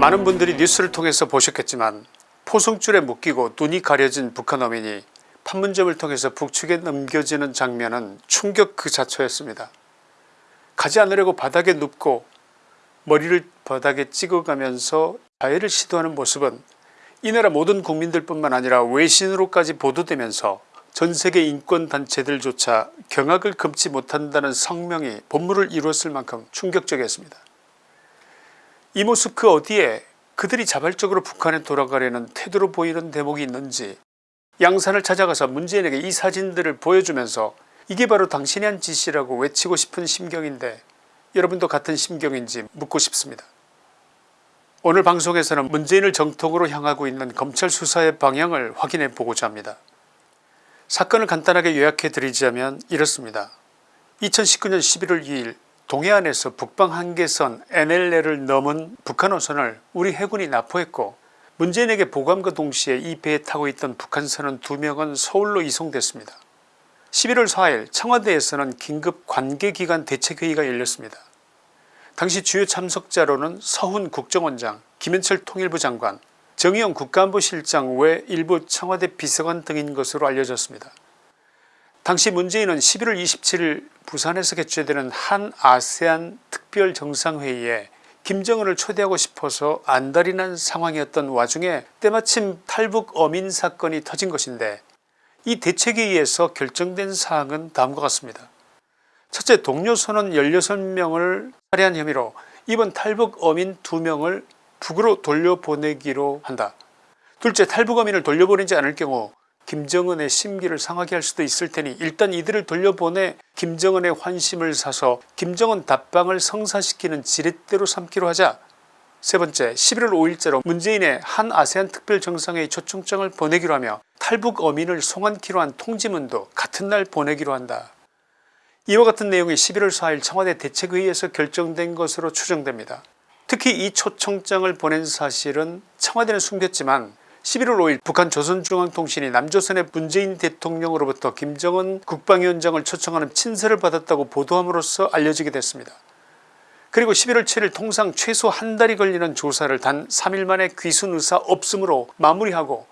많은 분들이 뉴스를 통해서 보셨겠지만 포승줄에 묶이고 눈이 가려진 북한 어민이 판문점을 통해서 북측에 넘겨지는 장면은 충격 그 자체였습니다. 가지 않으려고 바닥에 눕고 머리를 바닥에 찍어가면서 자해를 시도하는 모습은 이 나라 모든 국민들 뿐만 아니라 외신으로까지 보도되면서 전세계 인권단체들조차 경악을 금치 못한다는 성명이 본물을 이루었을 만큼 충격적이었습니다. 이 모습 그 어디에 그들이 자발적으로 북한에 돌아가려는 태도로 보이는 대목이 있는지 양산을 찾아가서 문재인에게 이 사진들을 보여주면서 이게 바로 당신이 한 짓이라고 외치고 싶은 심경인데 여러분도 같은 심경인지 묻고 싶습니다. 오늘 방송에서는 문재인을 정통으로 향하고 있는 검찰 수사의 방향을 확인해 보고자 합니다. 사건을 간단하게 요약해 드리자면 이렇습니다. 2019년 11월 2일 동해안에서 북방 한계선 NLL을 넘은 북한 어선을 우리 해군이 납포했고 문재인에게 보감과 동시에 이 배에 타고 있던 북한선원 2명은 서울로 이송됐습니다. 11월 4일 청와대에서는 긴급 관계기관 대책회의가 열렸습니다. 당시 주요 참석자로는 서훈 국정원장 김현철 통일부 장관 정의용 국가안보실장 외 일부 청와대 비서관 등인 것으로 알려졌습니다. 당시 문재인은 11월 27일 부산에서 개최되는 한 아세안 특별정상회의에 김정은을 초대하고 싶어서 안달이 난 상황이었던 와중에 때마침 탈북 어민 사건이 터진 것인데 이 대책회의에서 결정된 사항은 다음과 같습니다. 첫째 동료 선원 16명을 살해한 혐의로 이번 탈북 어민 2명을 북으로 돌려보내기로 한다. 둘째 탈북 어민을 돌려보내지 않을 경우 김정은의 심기를 상하게 할 수도 있을 테니 일단 이들을 돌려보내 김정은의 환심을 사서 김정은 답방을 성사시키는 지렛대로 삼기로 하자 세 번째 11월 5일자로 문재인의 한 아세안 특별정상회의 초청장을 보내기로 하며 탈북 어민을 송환키로 한 통지문도 같은 날 보내기로 한다. 이와 같은 내용이 11월 4일 청와대 대책회의에서 결정된 것으로 추정됩니다. 특히 이 초청장을 보낸 사실은 청와대는 숨겼지만 11월 5일 북한 조선중앙통신이 남조선의 문재인 대통령으로부터 김정은 국방위원장을 초청하는 친서를 받았다고 보도함으로써 알려지게 됐습니다. 그리고 11월 7일 통상 최소 한 달이 걸리는 조사를 단 3일 만에 귀순 의사 없음으로 마무리하고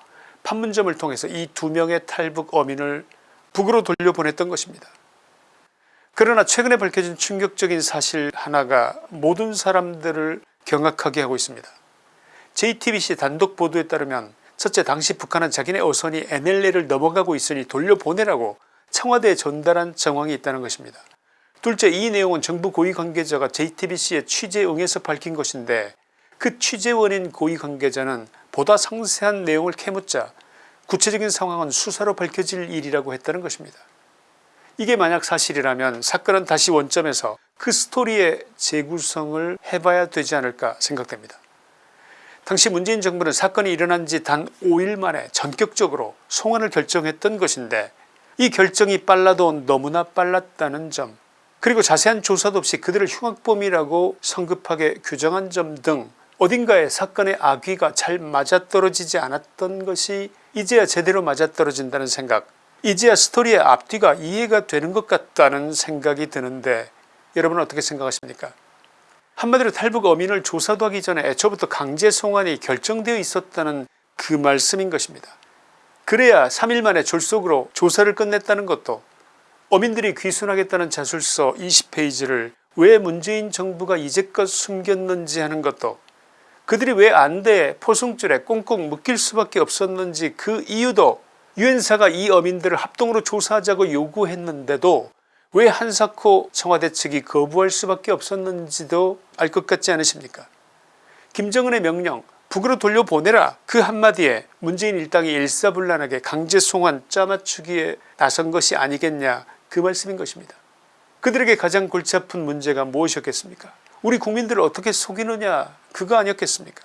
판문점을 통해서 이 두 명의 탈북 어민을 북으로 돌려보냈던 것입니다. 그러나 최근에 밝혀진 충격적인 사실 하나가 모든 사람들을 경악하게 하고 있습니다. JTBC 단독 보도에 따르면 첫째 당시 북한은 자기네 어선이 NLL을 넘어가고 있으니 돌려보내라고 청와대에 전달한 정황이 있다는 것입니다. 둘째 이 내용은 정부 고위 관계자가 JTBC의 취재에 응해서 밝힌 것인데 그 취재원인 고위 관계자는 보다 상세한 내용을 캐묻자 구체적인 상황은 수사로 밝혀질 일이라고 했다는 것입니다. 이게 만약 사실이라면 사건은 다시 원점에서 그 스토리의 재구성을 해봐야 되지 않을까 생각됩니다. 당시 문재인 정부는 사건이 일어난 지 단 5일 만에 전격적으로 송환을 결정했던 것인데 이 결정이 빨라도 너무나 빨랐다는 점 그리고 자세한 조사도 없이 그들을 흉악범이라고 성급하게 규정한 점 등 어딘가에 사건의 악귀가 잘 맞아떨어지지 않았던 것이 이제야 제대로 맞아떨어진다는 생각 이제야 스토리의 앞뒤가 이해가 되는 것 같다는 생각이 드는데 여러분은 어떻게 생각하십니까 한마디로 탈북 어민을 조사도 하기 전에 애초부터 강제 송환이 결정되어 있었다는 그 말씀인 것입니다. 그래야 3일 만에 졸속으로 조사를 끝냈다는 것도 어민들이 귀순하겠다는 자술서 20페이지를 왜 문재인 정부가 이제껏 숨겼는지 하는 것도 그들이 왜 안대에 포승줄에 꽁꽁 묶일 수밖에 없었는지 그 이유도 유엔사가 이 어민들을 합동으로 조사하자고 요구했는데도 왜 한사코 청와대 측이 거부할 수밖에 없었는지도 알 것 같지 않으십니까? 김정은의 명령 북으로 돌려보내라. 그 한마디에 문재인 일당이 일사불란하게 강제 송환 짜맞추기에 나선 것이 아니겠냐. 그 말씀인 것입니다. 그들에게 가장 골치 아픈 문제가 무엇이었겠습니까? 우리 국민들을 어떻게 속이느냐. 그거 아니었겠습니까?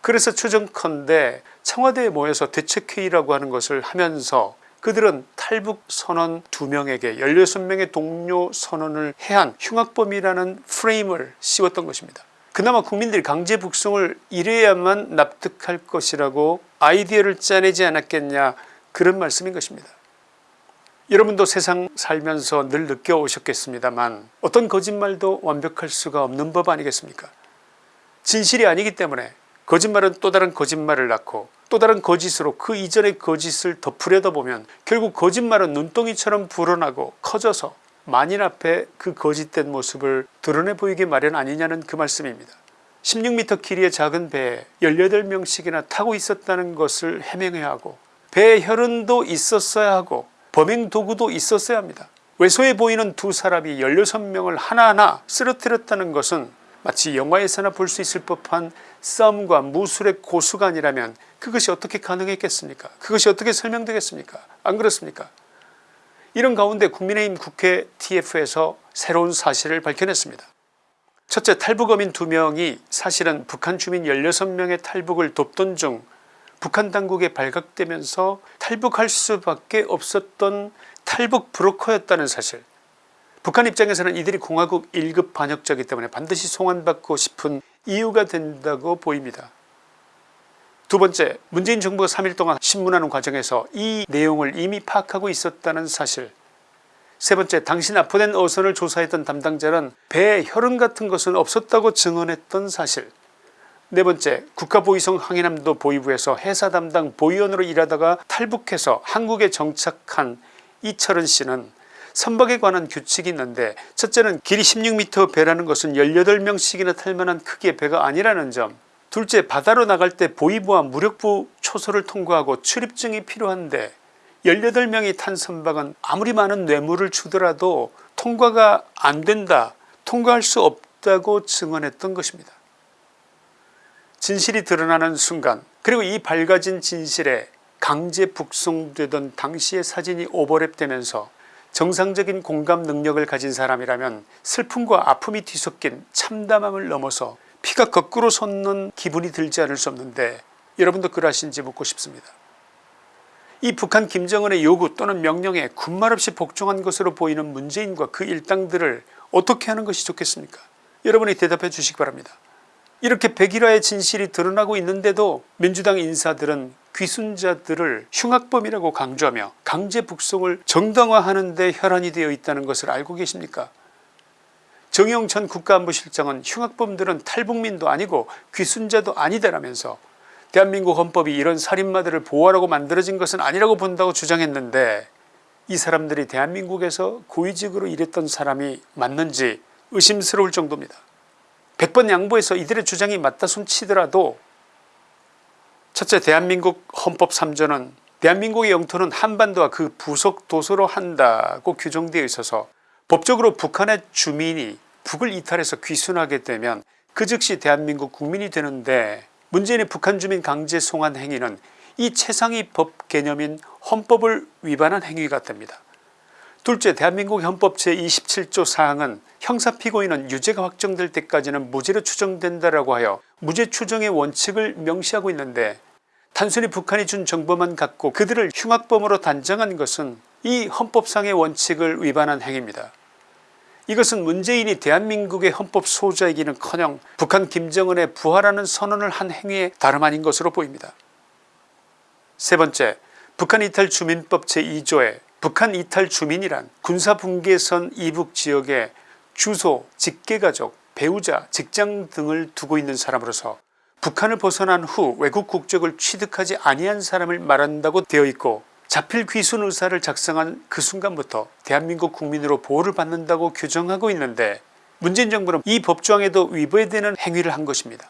그래서 추정컨대 청와대에 모여서 대책회의라고 하는 것을 하면서 그들은 탈북 선원 2명에게 16명의 동료 선언을 해한 흉악범이라는 프레임을 씌웠던 것입니다. 그나마 국민들이 강제 북송을 이래야만 납득할 것이라고 아이디어를 짜내지 않았겠냐 그런 말씀인 것입니다. 여러분도 세상 살면서 늘 느껴오셨겠습니다만 어떤 거짓말도 완벽할 수가 없는 법 아니겠습니까 진실이 아니기 때문에 거짓말은 또 다른 거짓말을 낳고 또 다른 거짓으로 그 이전의 거짓을 덮으려다 보면 결국 거짓말은 눈덩이처럼 불어나고 커져서 만인 앞에 그 거짓된 모습을 드러내 보이게 마련 아니냐는 그 말씀입니다. 16m 길이의 작은 배에 18명씩이나 타고 있었다는 것을 해명해야 하고 배에 혈흔도 있었어야 하고 범행 도구도 있었어야 합니다. 외소해 보이는 두 사람이 16명을 하나하나 쓰러뜨렸다는 것은 마치 영화에서나 볼 수 있을 법한 싸움과 무술의 고수가 아니라면 그것이 어떻게 가능했겠습니까? 그것이 어떻게 설명되겠습니까? 안 그렇습니까? 이런 가운데 국민의힘 국회 TF에서 새로운 사실을 밝혀냈습니다. 첫째 탈북어민 2명이 사실은 북한 주민 16명의 탈북을 돕던 중 북한 당국에 발각되면서 탈북할 수밖에 없었던 탈북 브로커였다는 사실 북한 입장에서는 이들이 공화국 1급 반역자이기 때문에 반드시 송환받고 싶은 이유가 된다고 보입니다. 두 번째 문재인 정부가 3일 동안 신문하는 과정에서 이 내용을 이미 파악하고 있었다는 사실 세 번째 당시 납포된 어선을 조사했던 담당자는 배에 혈흔 같은 것은 없었다고 증언했던 사실 네 번째 국가보위성 항해남도 보위부에서 해사 담당 보위원으로 일하다가 탈북해서 한국에 정착한 이철은 씨는 선박에 관한 규칙이 있는데 첫째는 길이 16m 배라는 것은 18명씩이나 탈만한 크기의 배가 아니라는 점 둘째 바다로 나갈 때 보위부와 무력부 초소를 통과하고 출입증이 필요한데 18명이 탄 선박은 아무리 많은 뇌물을 주더라도 통과가 안된다 통과할 수 없다고 증언했던 것입니다. 진실이 드러나는 순간 그리고 이 밝아진 진실에 강제 북송되던 당시의 사진이 오버랩되면서 정상적인 공감 능력을 가진 사람이라면 슬픔과 아픔이 뒤섞인 참담함을 넘어서 피가 거꾸로 솟는 기분이 들지 않을 수 없는데 여러분도 그러하신지 묻고 싶습니다. 이 북한 김정은의 요구 또는 명령에 군말 없이 복종한 것으로 보이는 문재인과 그 일당들을 어떻게 하는 것이 좋겠습니까 여러분이 대답해 주시기 바랍니다. 이렇게 백일화의 진실이 드러나고 있는데도 민주당 인사들은 귀순자들을 흉악범이라고 강조하며 강제 북송을 정당화하는 데 혈안이 되어 있다는 것을 알고 계십니까 전 국가안보실장은 흉악범들은 탈북민도 아니고 귀순자도 아니다라면서 대한민국 헌법이 이런 살인마들을 보호하라고 만들어진 것은 아니라고 본다고 주장했는데 이 사람들이 대한민국에서 고위직으로 일했던 사람이 맞는지 의심스러울 정도입니다. 100번 양보해서 이들의 주장이 맞다 손치더라도 첫째 대한민국 헌법 3조는 대한민국의 영토는 한반도와 그 부속 도서로 한다고 규정되어 있어서 법적으로 북한의 주민이 북을 이탈해서 귀순하게 되면 그 즉시 대한민국 국민이 되는데 문재인의 북한 주민 강제 송환 행위는 이 최상위 법 개념인 헌법을 위반한 행위가 됩니다. 둘째 대한민국 헌법 제27조 사항은 형사피고인은 유죄가 확정될 때까지는 무죄로 추정된다라고 하여 무죄 추정의 원칙을 명시하고 있는데 단순히 북한이 준 정보만 갖고 그들을 흉악범으로 단정한 것은 이 헌법상의 원칙을 위반한 행위입니다. 이것은 문재인이 대한민국의 헌법 소자이기는커녕 북한 김정은의 부활하는 선언을 한 행위에 다름 아닌 것으로 보입니다. 세 번째 북한 이탈 주민법 제2조에 북한 이탈 주민이란 군사분계선 이북지역에 주소, 직계가족, 배우자, 직장 등을 두고 있는 사람으로서 북한을 벗어난 후 외국 국적을 취득하지 아니한 사람을 말한다고 되어 있고 자필 귀순 의사를 작성한 그 순간부터 대한민국 국민으로 보호를 받는다고 규정하고 있는데 문재인 정부는 이 법조항에도 위배되는 행위를 한 것입니다.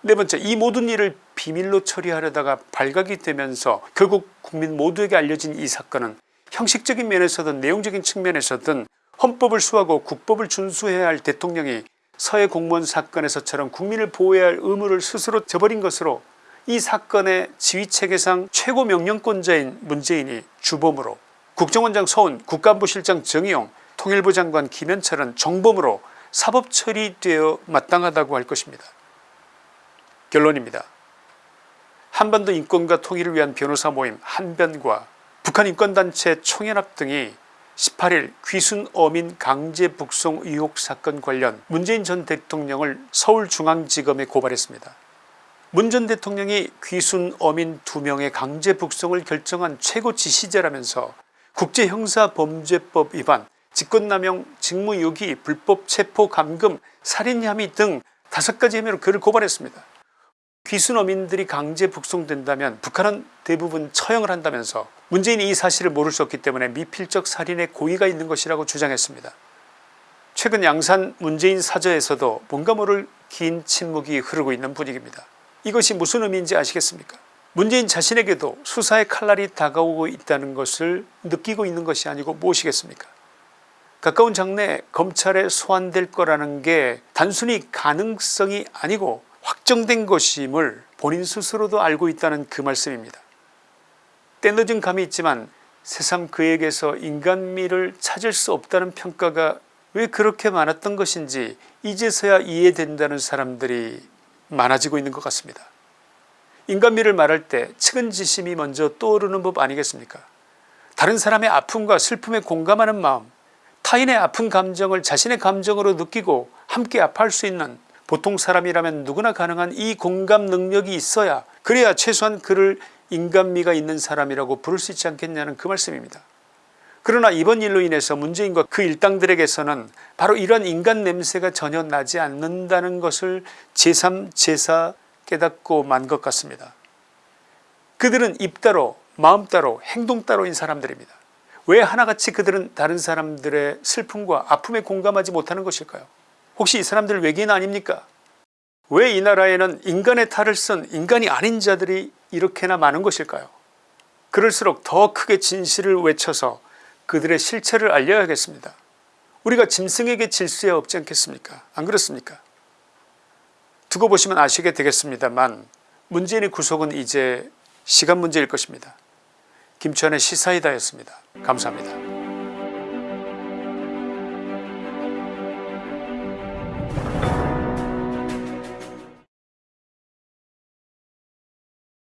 네번째 이 모든 일을 비밀로 처리하려다가 발각이 되면서 결국 국민 모두에게 알려진 이 사건은 형식적인 면에서든 내용적인 측면에서든 헌법을 수하고 국법을 준수해야 할 대통령이 서해 공무원 사건에서처럼 국민을 보호해야 할 의무를 스스로 저버린 것으로 이 사건의 지휘체계상 최고 명령권자인 문재인이 주범으로 국정원장 서훈 국가안보실장 정의용 통일부 장관 김현철은 정범으로 사법 처리되어 마땅하다고 할 것입니다. 결론입니다. 한반도 인권과 통일을 위한 변호사 모임 한변과 북한 인권단체 총연합 등이 18일 귀순 어민 강제 북송 의혹 사건 관련 문재인 전 대통령을 서울중앙지검에 고발했습니다. 문 전 대통령이 귀순 어민 2명의 강제 북송을 결정한 최고 지시자라면서 국제형사범죄법 위반 직권남용 직무유기 불법 체포 감금 살인 혐의 등 다섯 가지 혐의로 그를 고발했습니다. 귀순어민들이 강제 북송된다면 북한은 대부분 처형을 한다면서 문재인이 이 사실을 모를 수 없기 때문에 미필적 살인의 고의가 있는 것이라고 주장했습니다. 최근 양산 문재인 사저에서도 뭔가 모를 긴 침묵이 흐르고 있는 분위기입니다. 이것이 무슨 의미인지 아시겠습니까 문재인 자신에게도 수사의 칼날이 다가오고 있다는 것을 느끼고 있는 것이 아니고 무엇이겠습니까 가까운 장래에 검찰에 소환될 거라는 게 단순히 가능성이 아니고 확정된 것임을 본인 스스로도 알고 있다는 그 말씀입니다. 때늦은 감이 있지만 새삼 그에게서 인간미를 찾을 수 없다는 평가가 왜 그렇게 많았던 것인지 이제서야 이해된다는 사람들이 많아지고 있는 것 같습니다. 인간미를 말할 때 측은지심이 먼저 떠오르는 법 아니겠습니까 다른 사람의 아픔과 슬픔에 공감하는 마음 타인의 아픈 감정을 자신의 감정으로 느끼고 함께 아파할 수 있는 보통 사람이라면 누구나 가능한 이 공감 능력이 있어야 그래야 최소한 그를 인간미가 있는 사람이라고 부를 수 있지 않겠냐는 그 말씀입니다. 그러나 이번 일로 인해서 문재인과 그 일당들에게서는 바로 이런 인간 냄새가 전혀 나지 않는다는 것을 제3 제4 깨닫고 만 것 같습니다. 그들은 입 따로 마음 따로 행동 따로인 사람들입니다. 왜 하나같이 그들은 다른 사람들의 슬픔과 아픔에 공감하지 못하는 것일까요 혹시 이 사람들 외계인 아닙니까 왜 이 나라에는 인간의 탈을 쓴 인간이 아닌 자들이 이렇게나 많은 것일까요 그럴수록 더 크게 진실을 외쳐서 그들의 실체를 알려야겠습니다. 우리가 짐승에게 질 수야 없지 않겠습니까 안 그렇습니까 두고 보시면 아시게 되겠습니다만 문재인의 구속은 이제 시간 문제일 것입니다. 김천의 시사이다였습니다. 감사합니다.